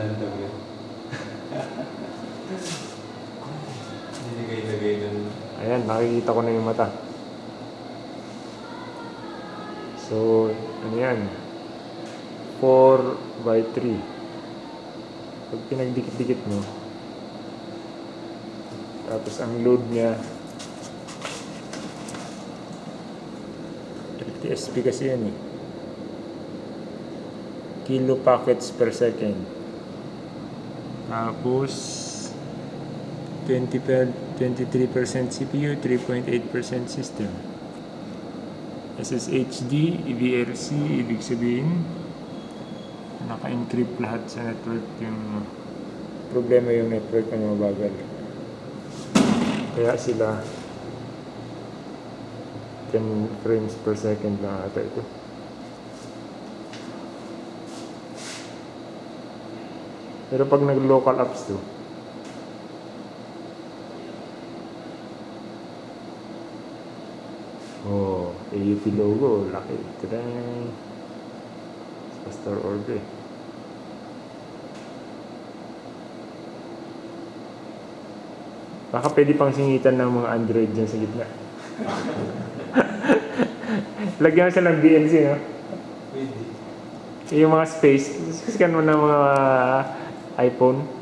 Yun. Nilagay-lagay dun. Ayan, nakikita ko na yung mata. So, ano yan? 4 by 3. Pag pinagdikit-dikit mo, tapos ang load niya, 30 SP kasi yan eh. Kilo packets per second. Tapos, 20 per, 23% CPU, 3.8% system. SSHD, EVRC, ibig sabihin, naka-encrypt lahat sa network yung problema yung network na mabagal. Kaya sila 10 frames per second lang ata ito. Pero pag nag-local apps to, Oh, AUP logo, laki. Tadang! Sa store order. Baka pwede pang singitan ng mga Android dyan sa gitna. Lagyan mo siya ng BNC, no? Pwede. Yung mga space, scan mo ng mga iPhone.